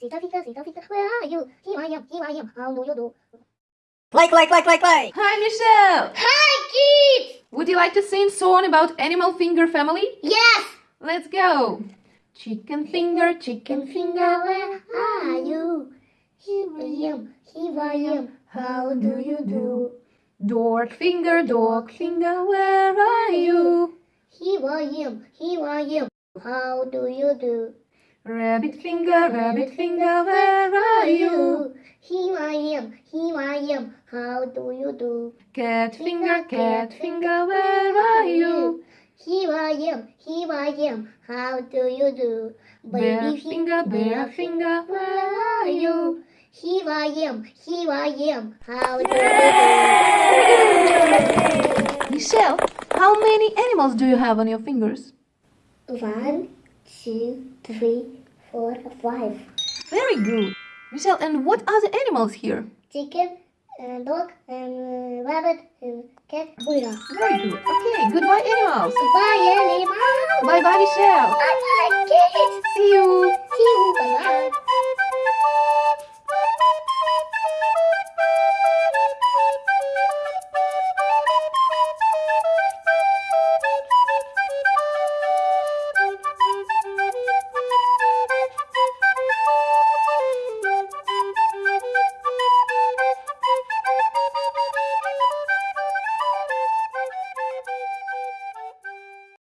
Sita Fika, Sita Fika, where are you? Here I am, here I am. How do you do? Like, like, like, like, like. Hi, Michelle! Hi, kids! Would you like to sing song about animal finger family? Yes! Let's go! Chicken finger, chicken finger, where are you? Here I am, here I am. How do you do? Dog finger, dog finger, where are you? Here I am, here I am. How do you do? Rabbit finger, rabbit finger, where are you? Here I am, here I am. How do you do? Cat finger, cat finger, where are you? Here I am, here I am. How do you do? Bear finger, bear finger, where are you? Here I am, here I am. How do you do? Michelle, how many animals do you have on your fingers? One, two, three, four, five. Very good. Michelle, and what are the animals here? Chicken, and dog, and uh, rabbit, and cat. Very good. Okay, goodbye animals. Bye, animals. Bye bye Michelle. Bye, bye, kids. See you. See you. Bye, bye.